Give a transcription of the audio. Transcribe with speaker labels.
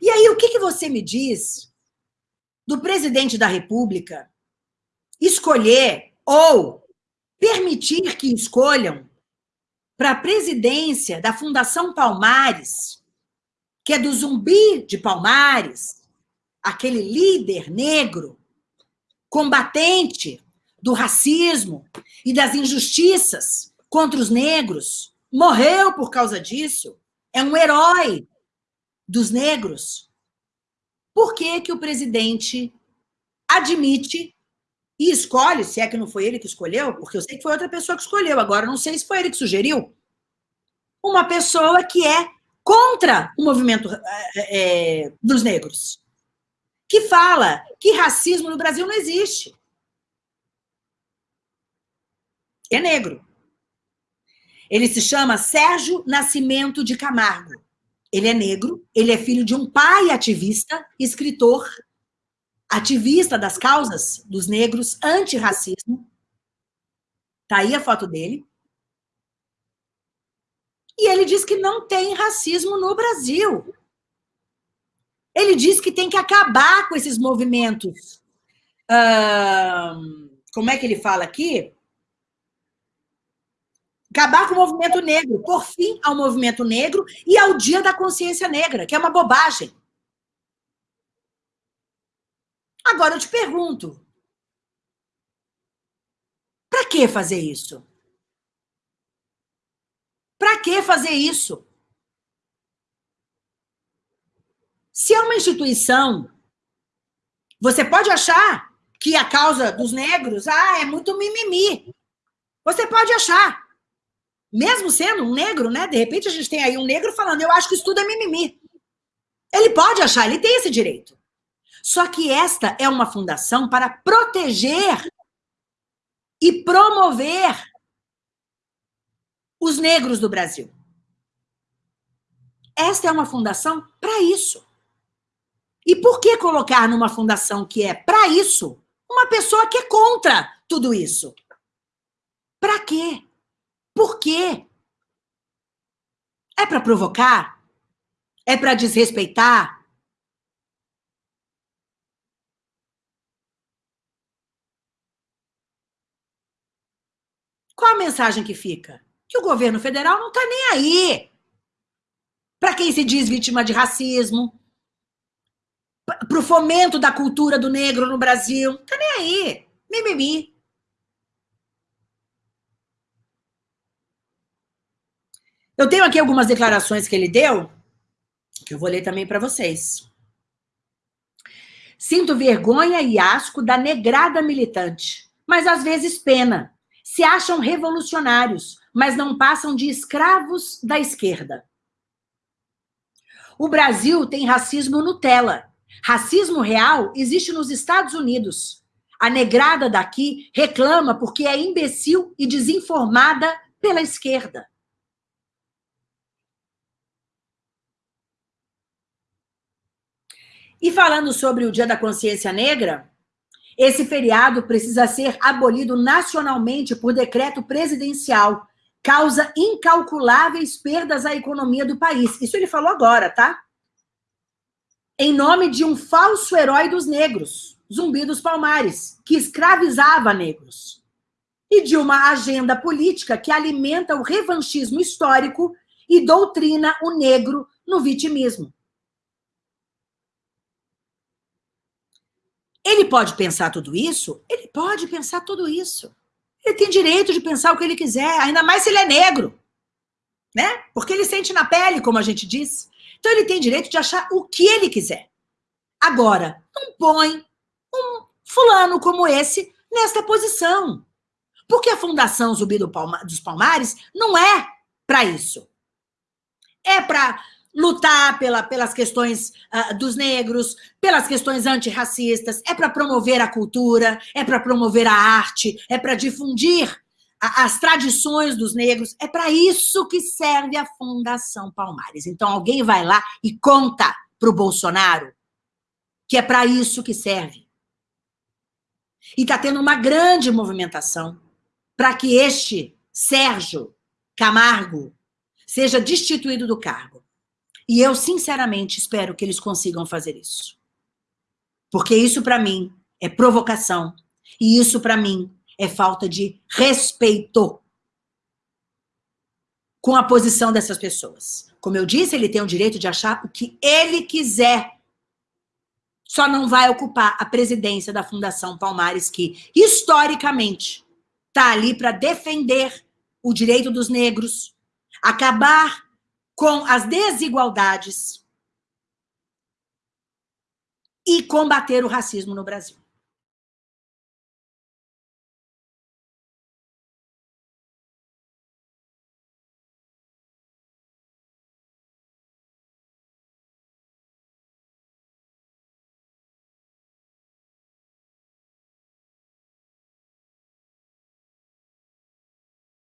Speaker 1: E aí, o que, que você me diz do presidente da República escolher ou permitir que escolham para a presidência da Fundação Palmares, que é do Zumbi de Palmares, aquele líder negro, combatente do racismo e das injustiças contra os negros, morreu por causa disso, é um herói dos negros. Por que, que o presidente admite e escolhe, se é que não foi ele que escolheu, porque eu sei que foi outra pessoa que escolheu, agora não sei se foi ele que sugeriu, uma pessoa que é contra o movimento é, dos negros, que fala que racismo no Brasil não existe. É negro. Ele se chama Sérgio Nascimento de Camargo. Ele é negro, ele é filho de um pai ativista, escritor, ativista das causas dos negros, antirracismo. Tá aí a foto dele. E ele diz que não tem racismo no Brasil. Ele diz que tem que acabar com esses movimentos. Uh, como é que ele fala aqui? Acabar com o movimento negro, por fim ao movimento negro e ao dia da consciência negra, que é uma bobagem. Agora eu te pergunto, para que fazer isso? Para que fazer isso? Se é uma instituição, você pode achar que a causa dos negros ah, é muito mimimi. Você pode achar. Mesmo sendo um negro, né? De repente a gente tem aí um negro falando, eu acho que isso tudo é mimimi. Ele pode achar, ele tem esse direito. Só que esta é uma fundação para proteger e promover os negros do Brasil. Esta é uma fundação para isso. E por que colocar numa fundação que é para isso uma pessoa que é contra tudo isso? Para quê? Por quê? É para provocar? É para desrespeitar? Qual a mensagem que fica? Que o governo federal não está nem aí. Para quem se diz vítima de racismo, para o fomento da cultura do negro no Brasil, está nem aí. Mimimi. Eu tenho aqui algumas declarações que ele deu, que eu vou ler também para vocês. Sinto vergonha e asco da negrada militante, mas às vezes pena. Se acham revolucionários, mas não passam de escravos da esquerda. O Brasil tem racismo Nutella. Racismo real existe nos Estados Unidos. A negrada daqui reclama porque é imbecil e desinformada pela esquerda. E falando sobre o Dia da Consciência Negra, esse feriado precisa ser abolido nacionalmente por decreto presidencial. Causa incalculáveis perdas à economia do país. Isso ele falou agora, tá? Em nome de um falso herói dos negros, Zumbi dos Palmares, que escravizava negros. E de uma agenda política que alimenta o revanchismo histórico e doutrina o negro no vitimismo. Ele pode pensar tudo isso? Ele pode pensar tudo isso. Ele tem direito de pensar o que ele quiser, ainda mais se ele é negro. Né? Porque ele sente na pele, como a gente disse. Então ele tem direito de achar o que ele quiser. Agora, não põe um fulano como esse nesta posição. Porque a Fundação Zumbi do Palma, dos Palmares não é para isso. É para lutar pela, pelas questões uh, dos negros, pelas questões antirracistas, é para promover a cultura, é para promover a arte, é para difundir a, as tradições dos negros, é para isso que serve a Fundação Palmares. Então alguém vai lá e conta para o Bolsonaro que é para isso que serve. E está tendo uma grande movimentação para que este Sérgio Camargo seja destituído do cargo. E eu, sinceramente, espero que eles consigam fazer isso. Porque isso, para mim, é provocação. E isso, para mim, é falta de respeito com a posição dessas pessoas. Como eu disse, ele tem o direito de achar o que ele quiser. Só não vai ocupar a presidência da Fundação Palmares, que, historicamente, está ali para defender o direito dos negros, acabar com as desigualdades e combater o racismo no Brasil.